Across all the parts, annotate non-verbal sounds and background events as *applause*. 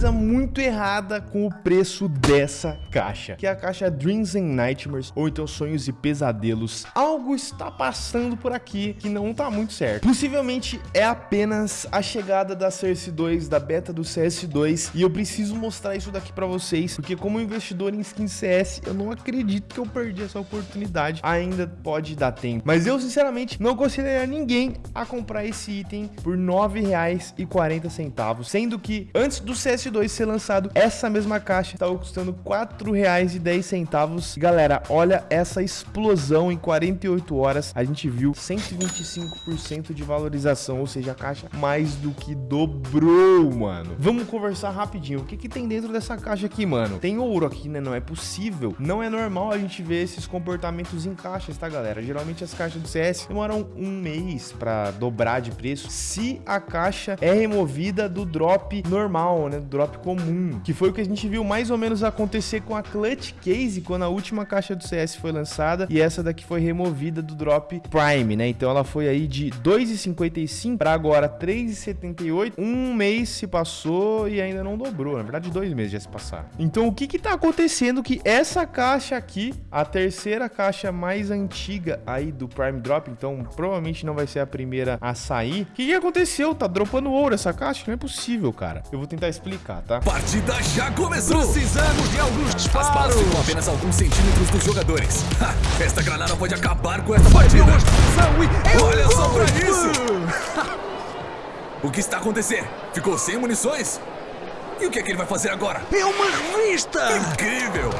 coisa muito errada com o preço dessa caixa, que é a caixa Dreams and Nightmares, ou então Sonhos e Pesadelos. Algo está passando por aqui que não tá muito certo. Possivelmente é apenas a chegada da CS2, da beta do CS2, e eu preciso mostrar isso daqui pra vocês, porque como investidor em skin CS, eu não acredito que eu perdi essa oportunidade. Ainda pode dar tempo. Mas eu, sinceramente, não aconselharia ninguém a comprar esse item por R$ 9,40, sendo que antes do CS2 ser lançado, essa mesma caixa estava custando R$ 4,10. Galera, olha essa explosão em 48 horas. A gente viu 125% de valorização, ou seja, a caixa mais do que dobrou, mano. Vamos conversar rapidinho. O que que tem dentro dessa caixa aqui, mano? Tem ouro aqui, né? Não é possível. Não é normal a gente ver esses comportamentos em caixas, tá, galera? Geralmente as caixas do CS demoram um mês para dobrar de preço se a caixa é removida do drop normal, né? Do drop comum. Que foi o que a gente viu mais ou menos acontecer com a Clutch Case quando a última caixa do CS foi lançada e essa daqui foi removida do drop Prime, né? Então ela foi aí de 2,55 para agora 3,78. Um mês se passou e ainda não dobrou. Na verdade, dois meses já se passaram. Então o que que tá acontecendo que essa caixa aqui, a terceira caixa mais antiga aí do Prime Drop, então provavelmente não vai ser a primeira a sair. O que, que aconteceu? Tá dropando ouro essa caixa? Não é possível, cara. Eu vou tentar explicar, tá? Partida já começou! Precisamos de alguns disparos! As balas ficam apenas alguns centímetros dos jogadores. Ha, esta granada pode acabar com essa partida! Olha só pra isso! *laughs* o que está acontecendo? Ficou sem munições? E o que é que ele vai fazer agora? É uma revista! Incrível!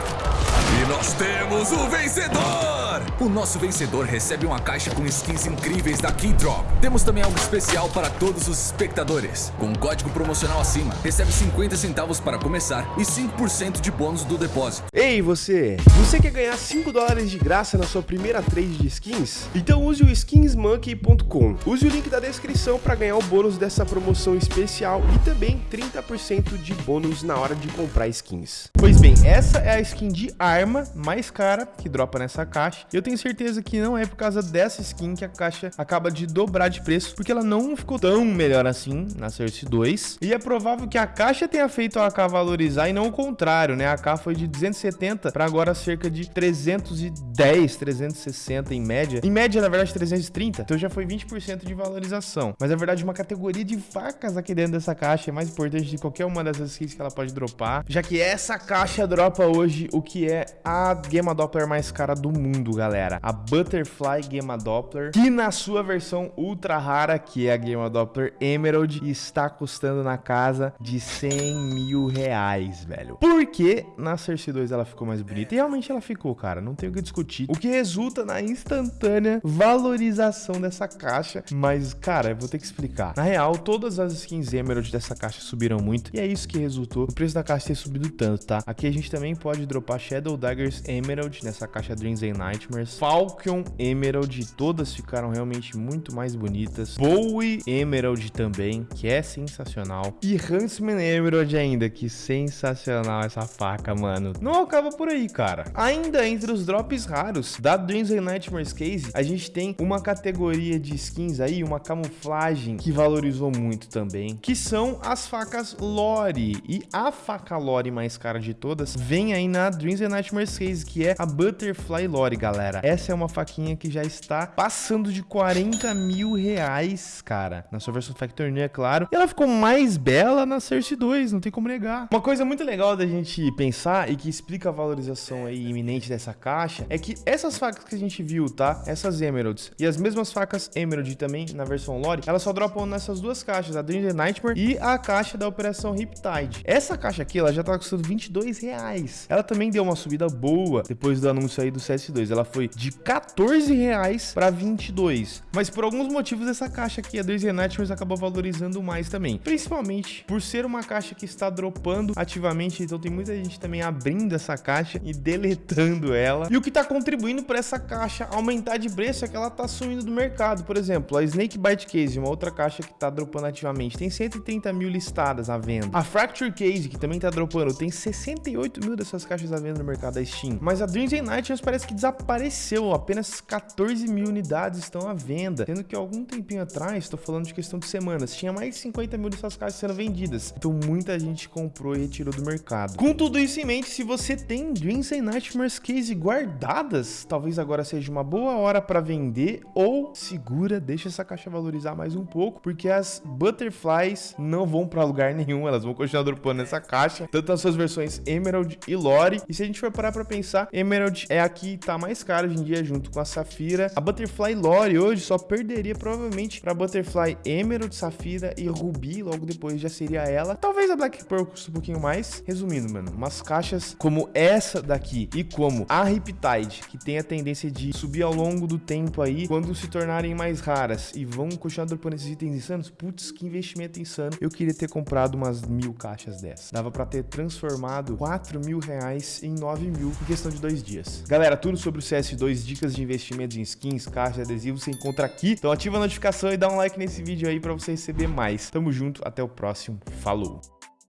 Nós temos o vencedor! O nosso vencedor recebe uma caixa com skins incríveis da Keydrop. Temos também algo especial para todos os espectadores. Com um código promocional acima, recebe 50 centavos para começar e 5% de bônus do depósito. Ei, você! Você quer ganhar 5 dólares de graça na sua primeira trade de skins? Então use o skinsmonkey.com. Use o link da descrição para ganhar o bônus dessa promoção especial e também 30% de bônus na hora de comprar skins. Pois bem, essa é a skin de arma mais cara que dropa nessa caixa. Eu tenho certeza que não é por causa dessa skin que a caixa acaba de dobrar de preço, porque ela não ficou tão melhor assim na Cersei 2. E é provável que a caixa tenha feito a AK valorizar e não o contrário, né? A AK foi de 270 para agora cerca de 310, 360 em média. Em média, na verdade, 330. Então já foi 20% de valorização. Mas na verdade, uma categoria de facas aqui dentro dessa caixa é mais importante de qualquer uma dessas skins que ela pode dropar, já que essa caixa dropa hoje o que é a Gamma Doppler mais cara do mundo, galera. A Butterfly Gamma Doppler, que na sua versão ultra rara, que é a Gamma Doppler Emerald, está custando na casa de 100 mil reais, velho. Porque na Cersei 2 ela ficou mais bonita. E realmente ela ficou, cara. Não tem o que discutir. O que resulta na instantânea valorização dessa caixa. Mas, cara, eu vou ter que explicar. Na real, todas as skins Emerald dessa caixa subiram muito. E é isso que resultou o preço da caixa ter subido tanto, tá? Aqui a gente também pode dropar Shadow Daggers Emerald nessa caixa Dreams and Night Nightmares, Falcon Emerald, todas ficaram realmente muito mais bonitas. Bowie Emerald também, que é sensacional. E Huntsman Emerald ainda, que sensacional essa faca, mano. Não acaba por aí, cara. Ainda entre os drops raros da Dreams and Nightmares Case, a gente tem uma categoria de skins aí, uma camuflagem que valorizou muito também, que são as facas Lore. E a faca Lore mais cara de todas vem aí na Dreams and Nightmares Case, que é a Butterfly Lore, galera. Essa é uma faquinha que já está passando de 40 mil reais, cara. Na sua versão Factory, é claro. E ela ficou mais bela na Cersei 2, não tem como negar. Uma coisa muito legal da gente pensar e que explica a valorização aí iminente dessa caixa é que essas facas que a gente viu, tá? Essas Emeralds e as mesmas facas Emerald também na versão Lore, elas só dropam nessas duas caixas, a Dream the Nightmare e a caixa da Operação Riptide. Essa caixa aqui, ela já tá custando 22 reais. Ela também deu uma subida boa depois do anúncio aí do CS2. Ela foi de 14 reais para 22. Mas por alguns motivos essa caixa aqui, a 2 Nightmares, acabou valorizando mais também. Principalmente por ser uma caixa que está dropando ativamente, então tem muita gente também abrindo essa caixa e deletando ela. E o que está contribuindo para essa caixa aumentar de preço é que ela está sumindo do mercado. Por exemplo, a Snake Bite Case, uma outra caixa que está dropando ativamente, tem 130 mil listadas à venda. A Fracture Case, que também está dropando, tem 68 mil dessas caixas à venda no mercado da Steam. Mas a Dreams and Nightmares parece que desapareceu apareceu, apenas 14 mil unidades estão à venda, sendo que algum tempinho atrás, estou falando de questão de semanas, tinha mais de 50 mil dessas caixas sendo vendidas. Então muita gente comprou e retirou do mercado. Com tudo isso em mente, se você tem Dreams and Nightmares Case guardadas, talvez agora seja uma boa hora para vender ou segura, deixa essa caixa valorizar mais um pouco, porque as Butterflies não vão para lugar nenhum, elas vão continuar dropando nessa caixa, tanto as suas versões Emerald e Lore. E se a gente for parar para pensar, Emerald é a que tá mais cara hoje em dia junto com a Safira. A Butterfly Lore hoje só perderia provavelmente para Butterfly Emerald, Safira e Ruby, logo depois já seria ela. Talvez a Black Pearl custe um pouquinho mais. Resumindo, mano, umas caixas como essa daqui e como a Riptide, que tem a tendência de subir ao longo do tempo aí, quando se tornarem mais raras e vão continuar dropando esses itens insanos, putz, que investimento insano. Eu queria ter comprado umas mil caixas dessas. Dava para ter transformado 4 mil reais em 9 mil em questão de dois dias. Galera, tudo sobre o CS2, dicas de investimentos em skins, caixas, adesivos, você encontra aqui. Então ativa a notificação e dá um like nesse vídeo aí para você receber mais. Tamo junto, até o próximo. Falou!